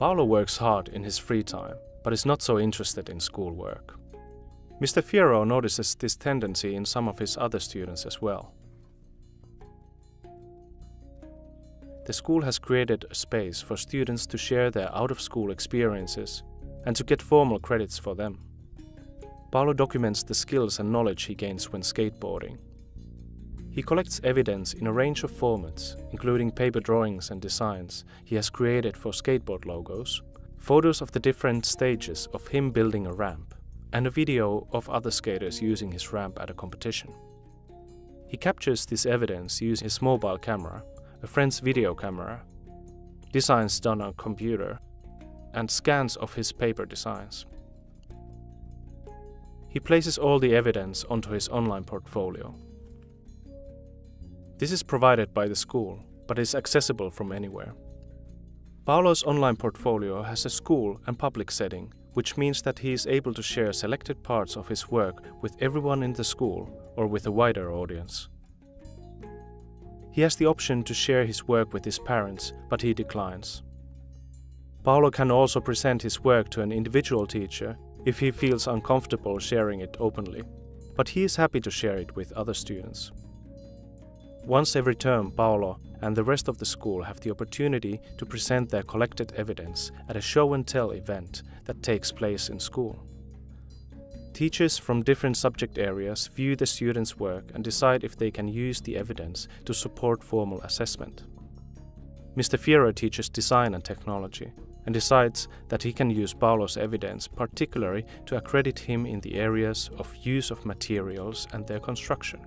Paolo works hard in his free time, but is not so interested in schoolwork. Mr. Fierro notices this tendency in some of his other students as well. The school has created a space for students to share their out of school experiences and to get formal credits for them. Paolo documents the skills and knowledge he gains when skateboarding. He collects evidence in a range of formats, including paper drawings and designs he has created for skateboard logos, photos of the different stages of him building a ramp, and a video of other skaters using his ramp at a competition. He captures this evidence using his mobile camera, a friend's video camera, designs done on computer, and scans of his paper designs. He places all the evidence onto his online portfolio. This is provided by the school, but is accessible from anywhere. Paolo's online portfolio has a school and public setting, which means that he is able to share selected parts of his work with everyone in the school or with a wider audience. He has the option to share his work with his parents, but he declines. Paolo can also present his work to an individual teacher if he feels uncomfortable sharing it openly, but he is happy to share it with other students. Once every term, Paolo and the rest of the school have the opportunity to present their collected evidence at a show and tell event that takes place in school. Teachers from different subject areas view the students' work and decide if they can use the evidence to support formal assessment. Mr. Fierro teaches design and technology, and decides that he can use Paolo's evidence particularly to accredit him in the areas of use of materials and their construction.